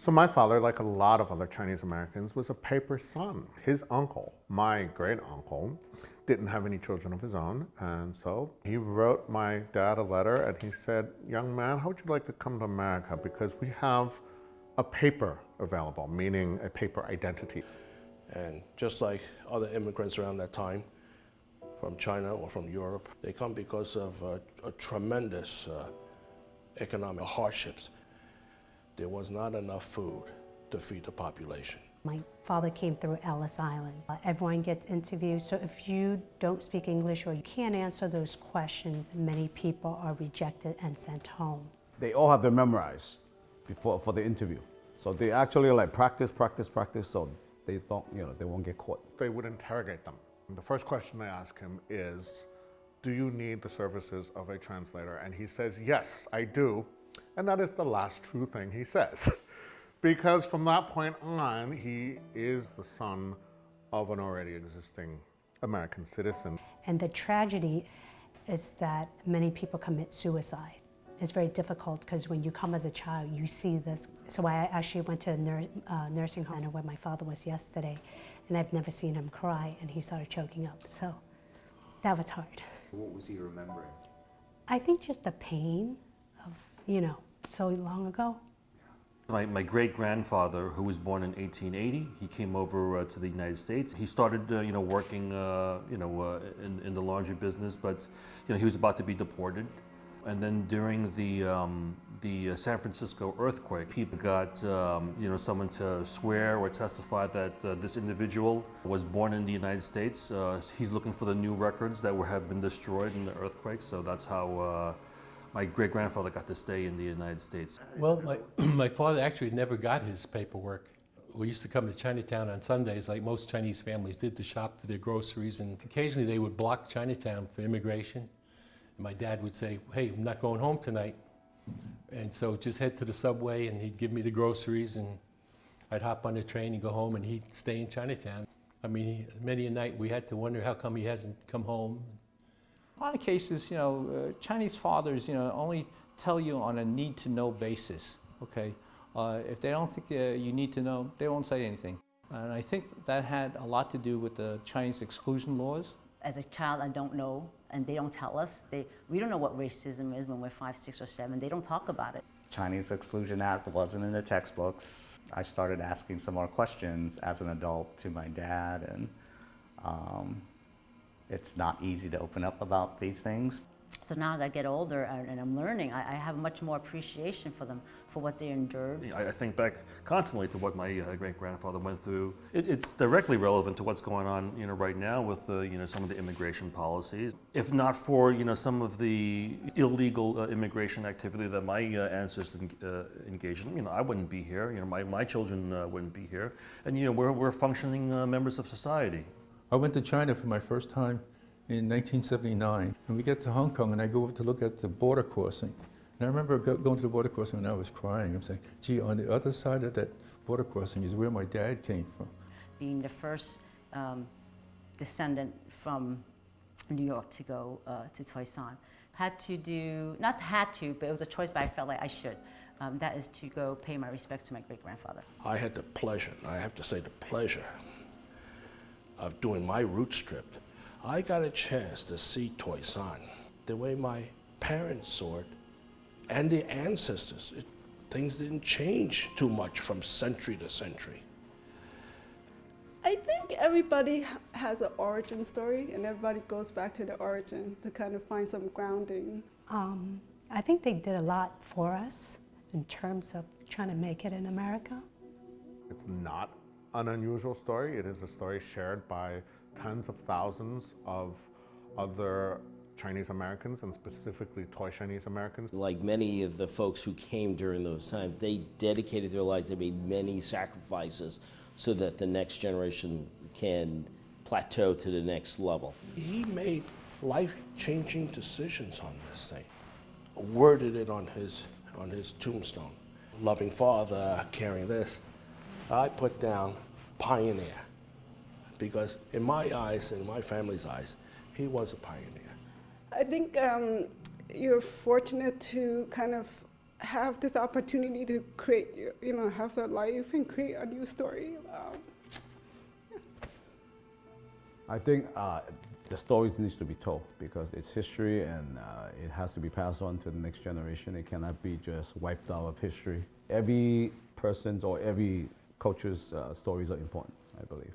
So my father, like a lot of other Chinese Americans, was a paper son. His uncle, my great uncle, didn't have any children of his own, and so he wrote my dad a letter and he said, young man, how would you like to come to America? Because we have a paper available, meaning a paper identity. And just like other immigrants around that time, from China or from Europe, they come because of a, a tremendous uh, economic hardships. There was not enough food to feed the population. My father came through Ellis Island. Uh, everyone gets interviewed, so if you don't speak English or you can't answer those questions, many people are rejected and sent home. They all have them memorized before for the interview. So they actually like practice, practice, practice, so they don't, you know, they won't get caught. They would interrogate them. The first question they ask him is, do you need the services of a translator? And he says, yes, I do. And that is the last true thing he says. because from that point on, he is the son of an already existing American citizen. And the tragedy is that many people commit suicide. It's very difficult because when you come as a child, you see this. So I actually went to a nur uh, nursing home where my father was yesterday, and I've never seen him cry, and he started choking up. So that was hard. What was he remembering? I think just the pain of, you know, so long ago. My, my great-grandfather, who was born in 1880, he came over uh, to the United States. He started, uh, you know, working, uh, you know, uh, in, in the laundry business, but, you know, he was about to be deported. And then during the, um, the uh, San Francisco earthquake, people got um, you know, someone to swear or testify that uh, this individual was born in the United States. He's looking for the new records that were, have been destroyed in the earthquake, so that's how my great-grandfather got to stay in the United States. Well, my, my father actually never got his paperwork. We used to come to Chinatown on Sundays, like most Chinese families did, to shop for their groceries, and occasionally they would block Chinatown for immigration And my dad would say, hey, I'm not going home tonight. And so just head to the subway and he'd give me the groceries and I'd hop on the train and go home and he'd stay in Chinatown. I mean, many a night we had to wonder how come he hasn't come home. A lot of cases, you know, uh, Chinese fathers, you know, only tell you on a need-to-know basis, okay? Uh, if they don't think uh, you need to know, they won't say anything. And I think that had a lot to do with the Chinese exclusion laws. As a child, I don't know and they don't tell us. They, we don't know what racism is when we're five, six, or seven. They don't talk about it. Chinese Exclusion Act wasn't in the textbooks. I started asking some more questions as an adult to my dad, and um, it's not easy to open up about these things. So now as I get older and I'm learning, I have much more appreciation for them, for what they endured. I think back constantly to what my uh, great-grandfather went through. It's directly relevant to what's going on you know, right now with uh, you know, some of the immigration policies. If not for you know, some of the illegal uh, immigration activity that my uh, ancestors uh, engaged in, you know, I wouldn't be here, you know, my, my children uh, wouldn't be here. And you know, we're, we're functioning members of society. I went to China for my first time in 1979. And we get to Hong Kong and I go over to look at the border crossing. And I remember go, going to the border crossing and I was crying. I'm saying, gee, on the other side of that border crossing is where my dad came from. Being the first um, descendant from New York to go uh, to Toisan, had to do, not had to, but it was a choice, but I felt like I should. Um, that is to go pay my respects to my great-grandfather. I had the pleasure, I have to say the pleasure, of doing my root trip I got a chance to see Toisan the way my parents saw it and the ancestors. It, things didn't change too much from century to century. I think everybody has an origin story and everybody goes back to the origin to kind of find some grounding. Um, I think they did a lot for us in terms of trying to make it in America. It's not an unusual story. It is a story shared by tens of thousands of other Chinese Americans and specifically Toy Chinese Americans. Like many of the folks who came during those times, they dedicated their lives, they made many sacrifices so that the next generation can plateau to the next level. He made life-changing decisions on this thing, worded it on his, on his tombstone. Loving father, carrying this. I put down pioneer because in my eyes, in my family's eyes, he was a pioneer. I think um, you're fortunate to kind of have this opportunity to create, you know, have that life and create a new story. Um, I think uh, the stories needs to be told because it's history and uh, it has to be passed on to the next generation. It cannot be just wiped out of history. Every person's or every culture's uh, stories are important, I believe.